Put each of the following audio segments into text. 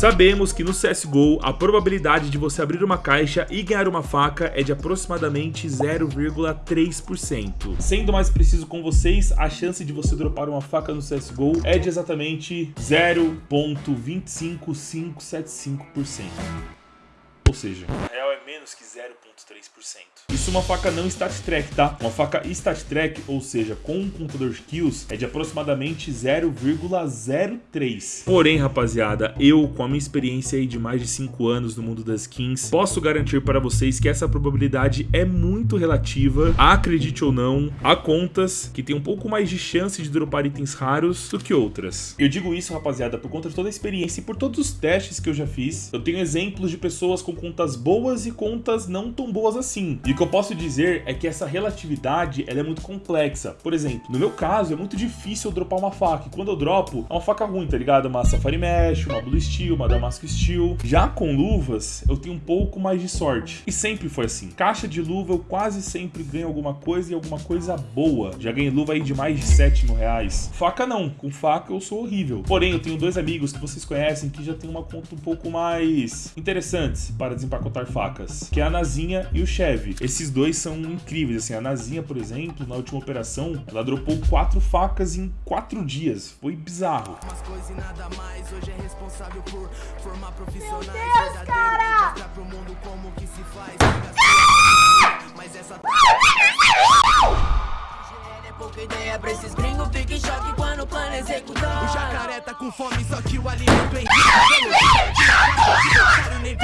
Sabemos que no CSGO a probabilidade de você abrir uma caixa e ganhar uma faca é de aproximadamente 0,3%. Sendo mais preciso com vocês, a chance de você dropar uma faca no CSGO é de exatamente 0.25575%. Ou seja, é menos que 0,3%. Isso uma faca não stat track, tá? Uma faca stat track, ou seja, com um contador de kills, é de aproximadamente 0,03. Porém, rapaziada, eu, com a minha experiência aí de mais de 5 anos no mundo das skins, posso garantir para vocês que essa probabilidade é muito relativa, acredite ou não, há contas que tem um pouco mais de chance de dropar itens raros do que outras. Eu digo isso, rapaziada, por conta de toda a experiência e por todos os testes que eu já fiz. Eu tenho exemplos de pessoas com contas boas e contas não tão boas assim. E o que eu posso dizer é que essa relatividade ela é muito complexa. Por exemplo, no meu caso é muito difícil eu dropar uma faca. E quando eu dropo, é uma faca ruim, tá ligado? Uma Safari Mesh, uma Blue Steel, uma Damasco Steel. Já com luvas, eu tenho um pouco mais de sorte. E sempre foi assim. Caixa de luva eu quase sempre ganho alguma coisa e alguma coisa boa. Já ganhei luva aí de mais de 7 mil reais. Faca não. Com faca eu sou horrível. Porém, eu tenho dois amigos que vocês conhecem que já tem uma conta um pouco mais interessantes para desempacotar facas. Que é a Nazinha e o Chevy. Esses dois são incríveis, assim, a Nazinha, por exemplo, na última operação, ela dropou quatro facas em quatro dias, foi bizarro. Meu Deus, cara! Mas essa é pouca ideia pra esses gringos Fica em choque quando o plano executar O jacaré tá com fome, só que o alimento é nem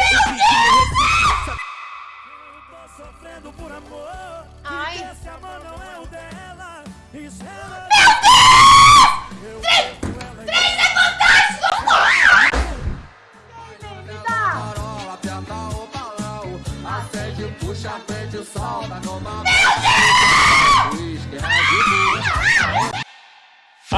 Ai.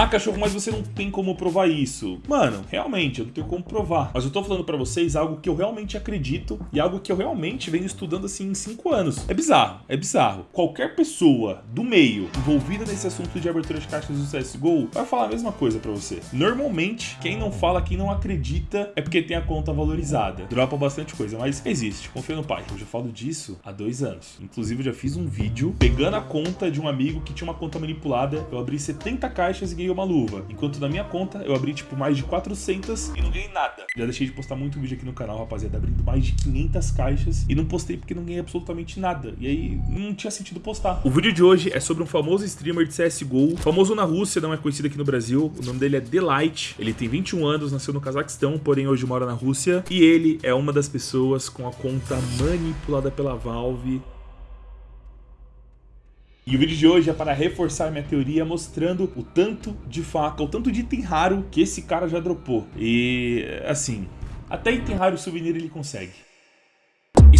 Cachorro, mas você não tem como provar isso. Mano, realmente, eu não tenho como provar. Mas eu tô falando pra vocês algo que eu realmente acredito e algo que eu realmente venho estudando assim em 5 anos. É bizarro, é bizarro. Qualquer pessoa do meio envolvida nesse assunto de abertura de caixas do CSGO vai falar a mesma coisa pra você. Normalmente, quem não fala, quem não acredita é porque tem a conta valorizada. Dropa bastante coisa, mas existe. Confia no pai. Eu já falo disso há dois anos. Inclusive, eu já fiz um vídeo pegando a conta de um amigo que tinha uma conta manipulada. Eu abri 70 caixas e ganhei uma luva. Enquanto na minha conta eu abri tipo mais de 400 e não ganhei nada. Já deixei de postar muito vídeo aqui no canal, rapaziada, abrindo mais de 500 caixas e não postei porque não ganhei absolutamente nada. E aí não tinha sentido postar. O vídeo de hoje é sobre um famoso streamer de CSGO, famoso na Rússia, não é conhecido aqui no Brasil. O nome dele é Delight. Ele tem 21 anos, nasceu no Cazaquistão, porém hoje mora na Rússia. E ele é uma das pessoas com a conta manipulada pela Valve e o vídeo de hoje é para reforçar minha teoria mostrando o tanto de faca, o tanto de item raro que esse cara já dropou. E assim, até item raro souvenir ele consegue.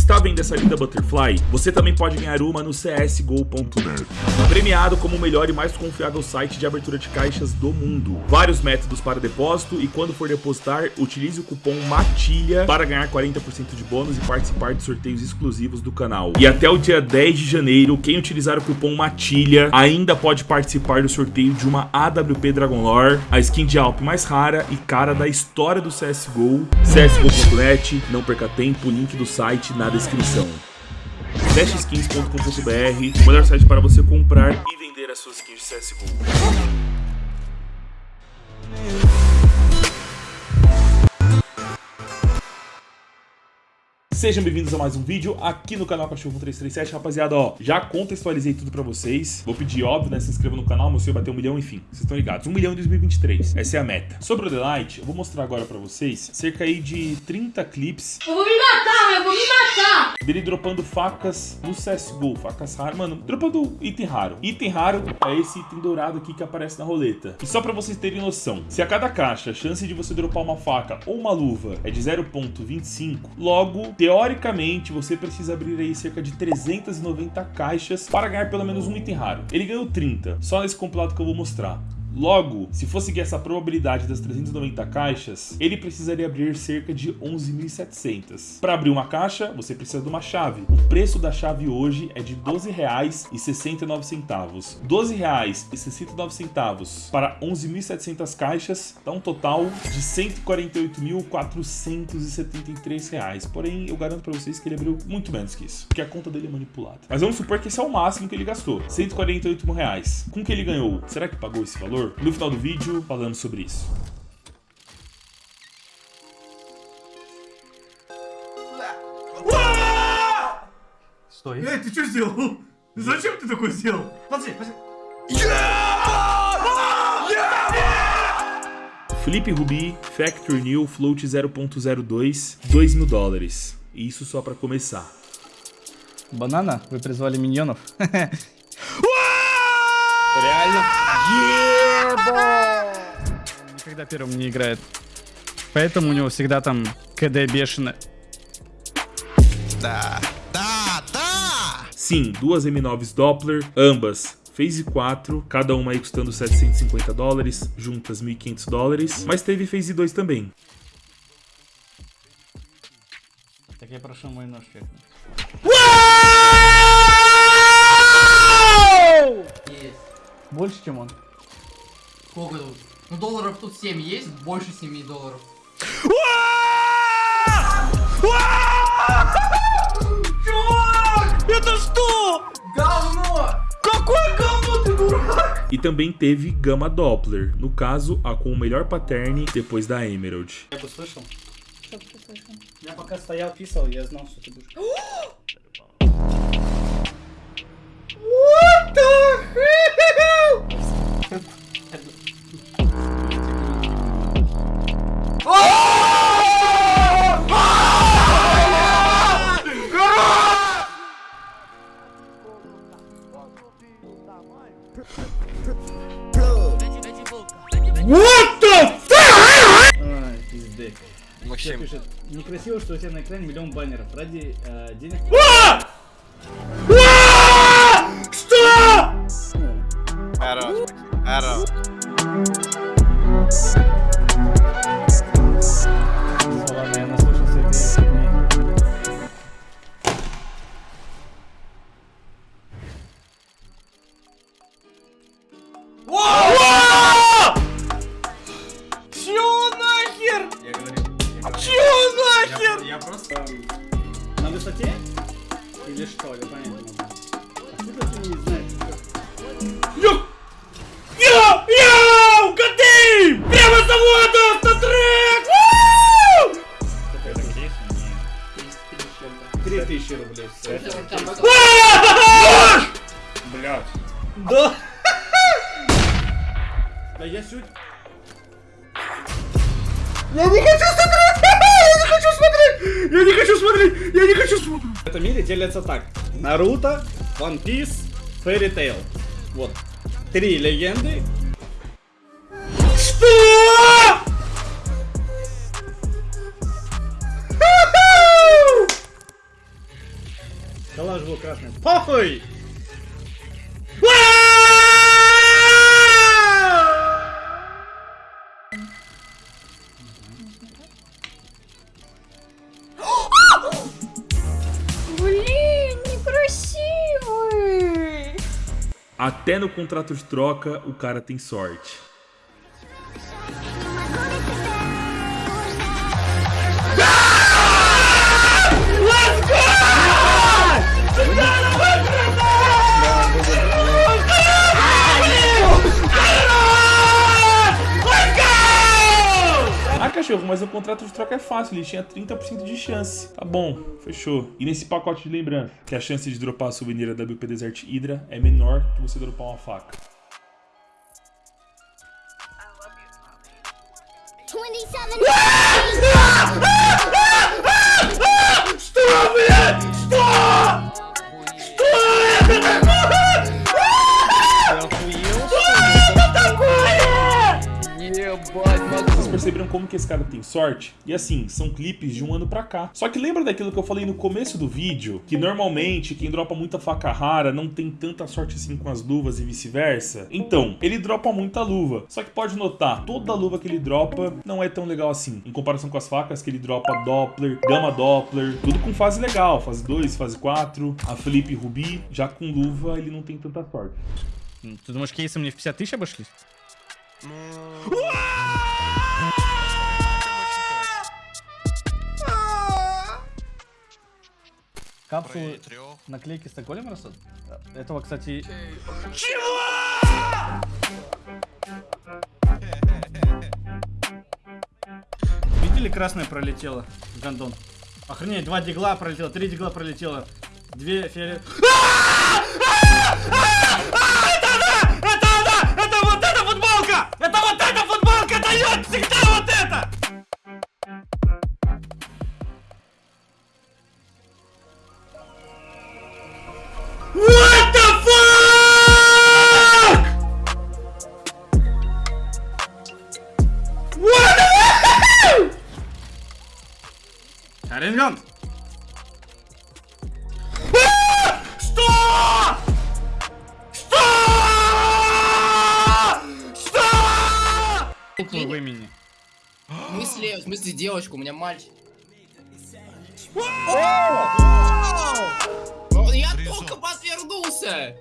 Está vendo essa linda Butterfly? Você também pode ganhar uma no csgo.net. Premiado como o melhor e mais confiável site de abertura de caixas do mundo. Vários métodos para depósito e quando for depositar, utilize o cupom MATILHA para ganhar 40% de bônus e participar de sorteios exclusivos do canal. E até o dia 10 de janeiro, quem utilizar o cupom MATILHA ainda pode participar do sorteio de uma AWP Dragon Lore, a skin de Alp mais rara e cara da história do CSGO. csgo.net, não perca tempo, link do site na descrição. Dashskins.com.br, o melhor site para você comprar e vender as suas skins de CSGO. Sejam bem-vindos a mais um vídeo aqui no canal Cachorro 337, rapaziada, ó, já contextualizei tudo pra vocês, vou pedir, óbvio, né, se inscreva no canal, meu senhor bater um milhão, enfim, vocês estão ligados, um milhão em 2023, essa é a meta. Sobre o Delight, eu vou mostrar agora pra vocês cerca aí de 30 clips. Eu vou me matar, eu vou me matar! Dele dropando facas no CSGO, facas raras, mano, dropando item raro. Item raro é esse item dourado aqui que aparece na roleta. E só pra vocês terem noção, se a cada caixa a chance de você dropar uma faca ou uma luva é de 0.25, logo, teoricamente, você precisa abrir aí cerca de 390 caixas para ganhar pelo menos um item raro. Ele ganhou 30, só nesse compilado que eu vou mostrar. Logo, se fosse seguir essa probabilidade das 390 caixas, ele precisaria abrir cerca de 11.700. Para abrir uma caixa, você precisa de uma chave. O preço da chave hoje é de R$ 12,69. R$ 12,69 para 11.700 caixas dá um total de R$ 148.473. Porém, eu garanto para vocês que ele abriu muito menos que isso, porque a conta dele é manipulada. Mas vamos supor que esse é o máximo que ele gastou, 148 mil reais. Com que ele ganhou? Será que pagou esse valor? No final do vídeo, falamos sobre isso. Стой. Эй, ты что сделал? Зачем ты такой сделал? Подожди, подожди. Felipe Rubi, Factory New, Float 0.02, 2 mil dólares. E isso só para começar. Банана? Вы призвали миньонов? Реально? Он Никогда первым не играет. Поэтому у него всегда там КД бешеное. Sim, duas M9s Doppler, ambas Phase 4, cada uma aí custando 750 dólares, juntas 1.500 dólares, mas teve Phase 2 também. Так я прошу мой нож чекнуть. Есть. Больше, чем он. Сколько тут? Ну долларов тут 7 есть, больше 7 долларов. Это что? Говно! Какое говно ты дурак? E também teve Gama Doppler, no caso, a com o melhor pattern depois da Emerald. Я бы слышал. Я пока стоял, писал, я знал, что ты будешь. Ай, пиздец. Максим. пишет, некрасиво, что у тебя на экране миллион баннеров. Ради э, денег... Хорош, Да я не хочу смотреть! Я не хочу смотреть! Я не хочу смотреть! Я не хочу смотреть! В этом мире делятся так. Наруто, One Piece, Fairy Tail. Вот. Три легенды. Что? Коллаж был красный. Похуй! Até no contrato de troca, o cara tem sorte. Cachorro, mas o contrato de troca é fácil, ele tinha 30% de chance. Tá bom, fechou. E nesse pacote de lembrança, que a chance de dropar a souvenir da WP Desert Hydra é menor que você dropar uma faca. 27 que esse cara tem sorte? E assim, são clipes de um ano pra cá. Só que lembra daquilo que eu falei no começo do vídeo? Que normalmente quem dropa muita faca rara não tem tanta sorte assim com as luvas e vice-versa? Então, ele dropa muita luva. Só que pode notar, toda luva que ele dropa não é tão legal assim. Em comparação com as facas que ele dropa Doppler, Gama Doppler, tudo com fase legal. Fase 2, fase 4, a Felipe Ruby. Já com luva ele não tem tanta sorte. Ты думаешь, кейсы мне в 50 тысяч обошлись? Капсулы, наклейки с Стокгольм растут? Этого, кстати... Чего? Видели, красное пролетело? Гандон. Охренеть, два дигла пролетело, три дигла пролетело, две фиолет... Это она! Это она! Это вот эта футболка! Это вот эта футболка дает всегда вот это! Вы меня. В смысле, в смысле девочку, у меня мальчик. Я только подвернулся!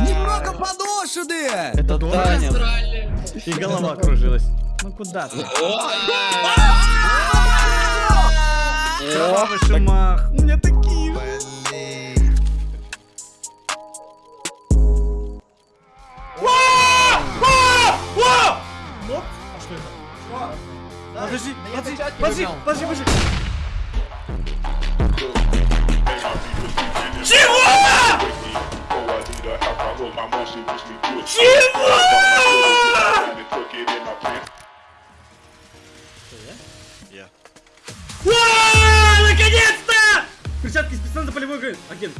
Немного подошены! Это Таня. И голова кружилась. Ну куда ты? Выше мах. У меня такие подожди, подожди, подожди, подожди, подожди. Чего? Чего? Я. Наконец-то! Перчатки спецназа полевой агент. Агент.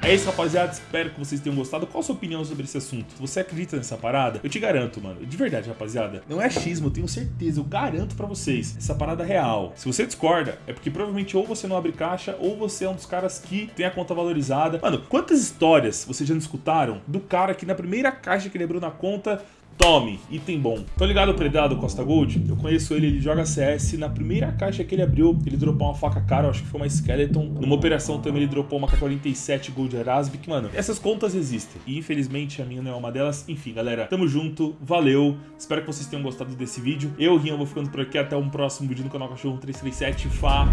É isso, rapaziada. Espero que vocês tenham gostado. Qual a sua opinião sobre esse assunto? Você acredita nessa parada? Eu te garanto, mano. De verdade, rapaziada. Não é achismo, eu tenho certeza. Eu garanto pra vocês. Essa parada é real. Se você discorda, é porque provavelmente ou você não abre caixa ou você é um dos caras que tem a conta valorizada. Mano, quantas histórias vocês já não escutaram do cara que na primeira caixa que ele abriu na conta Tome, item bom. Tô ligado ao Predado Costa Gold? Eu conheço ele, ele joga CS. Na primeira caixa que ele abriu, ele dropou uma faca cara, acho que foi uma Skeleton. Numa operação também ele dropou uma K47 Gold Erasbic. Mano, essas contas existem. E infelizmente a minha não é uma delas. Enfim, galera, tamo junto, valeu. Espero que vocês tenham gostado desse vídeo. Eu, Rian, vou ficando por aqui. Até um próximo vídeo no canal Cachorro 337. Falou!